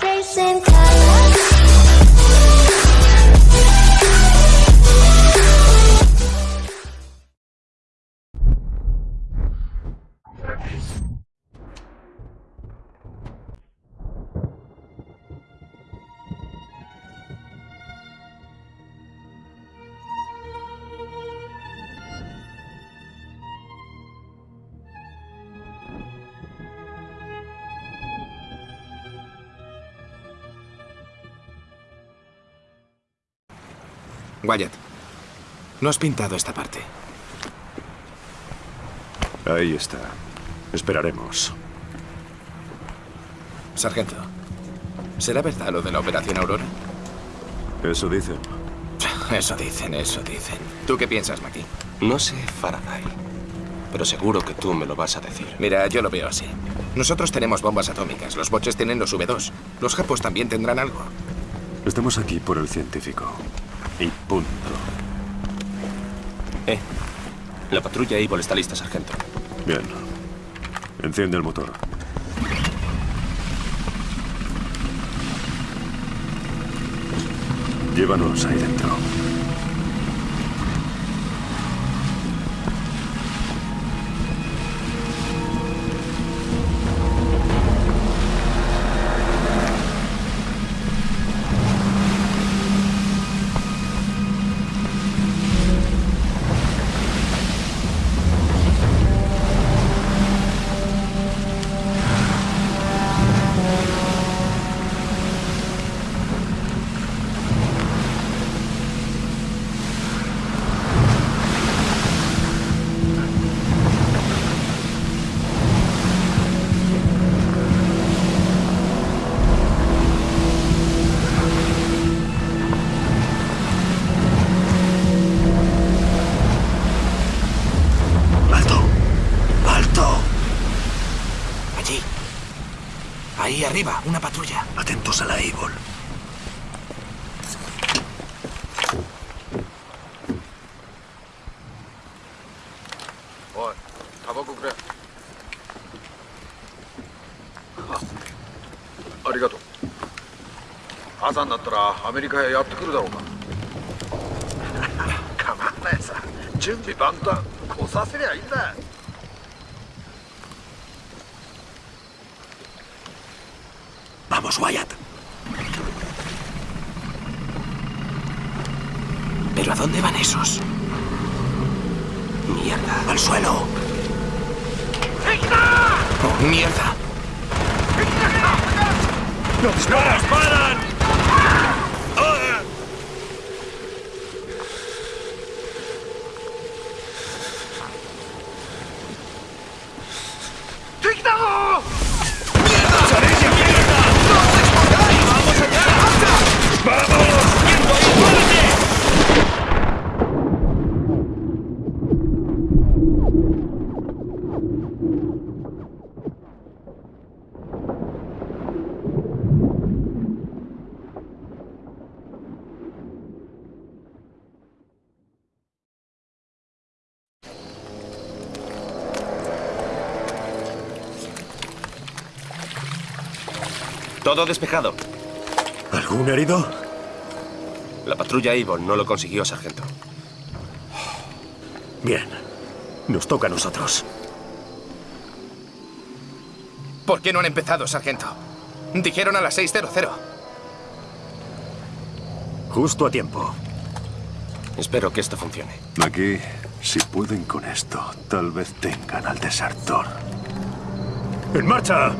Chasing colors. Wyatt, no has pintado esta parte. Ahí está. Esperaremos. Sargento, ¿será verdad lo de la Operación Aurora? Eso dicen. Eso dicen, eso dicen. ¿Tú qué piensas, Maki? No sé, Faraday. Pero seguro que tú me lo vas a decir. Mira, yo lo veo así. Nosotros tenemos bombas atómicas, los boches tienen los V2. Los japos también tendrán algo. Estamos aquí por el científico. Y punto. Eh, la patrulla Evil está lista, sargento. Bien. Enciende el motor. Llévanos ahí dentro. Ahí arriba, una patrulla. Atentos a la Evil. ありがとう朝になったらアメリカへやってくるだろうか構わないさ準備万端来させりゃいいんだ Wyatt! ¿Pero a dónde van esos? Mierda. ¡Al suelo! ¡Oh, mierda! Todo despejado. ¿Algún herido? La patrulla Evil no lo consiguió, sargento. Bien. Nos toca a nosotros. ¿Por qué no han empezado, sargento? Dijeron a las 6.00. Justo a tiempo. Espero que esto funcione. Aquí, si pueden con esto, tal vez tengan al desertor. ¡En marcha!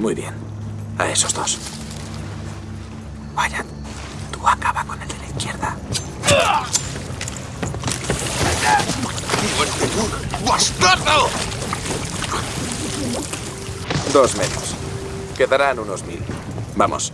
Muy bien. A esos dos. Vaya, tú acaba con el de la izquierda. ¡Bastardo! Dos menos. Quedarán unos mil. Vamos.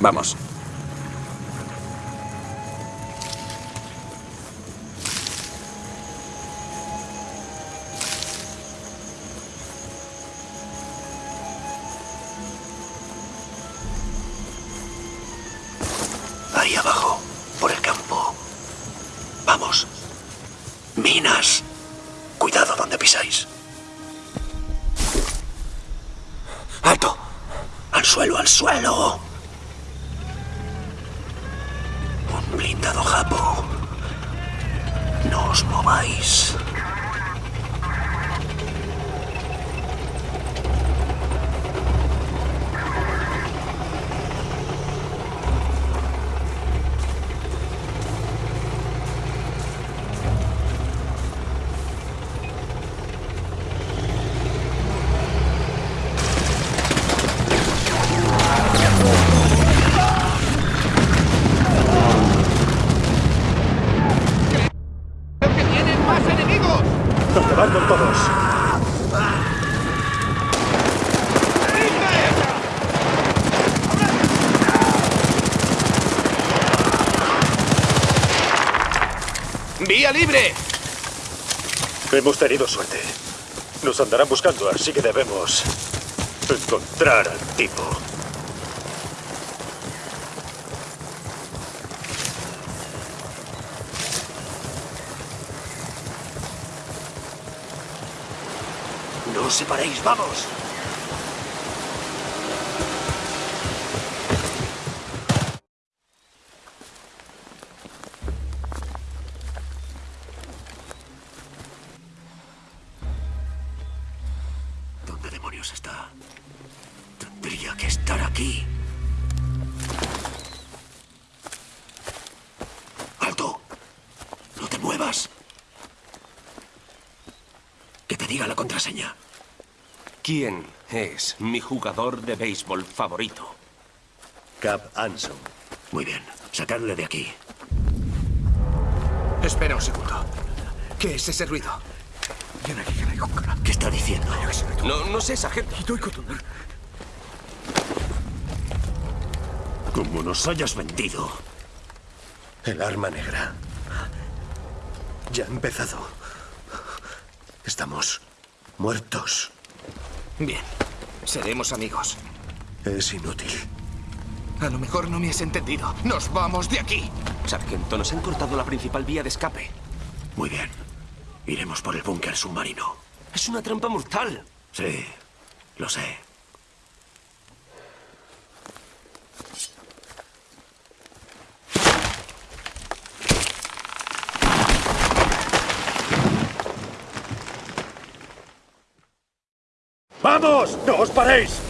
Vamos. Ahí abajo, por el campo. Vamos. Minas. Cuidado donde pisáis. ¡Alto! Al suelo, al suelo. Hemos tenido suerte. Nos andarán buscando, así que debemos encontrar al tipo. No os separéis, vamos. Que te diga la contraseña. ¿Quién es mi jugador de béisbol favorito? Cap Anson. Muy bien. Sacadle de aquí. Espera un segundo. ¿Qué es ese ruido? ¿Qué está diciendo? No, no sé, sargento. Como nos hayas vendido. El arma negra. Ya ha empezado. Estamos muertos. Bien. Seremos amigos. Es inútil. A lo mejor no me has entendido. ¡Nos vamos de aquí! Sargento, nos han cortado la principal vía de escape. Muy bien. Iremos por el búnker submarino. Es una trampa mortal. Sí, lo sé. ¡Vamos! ¡No os paréis!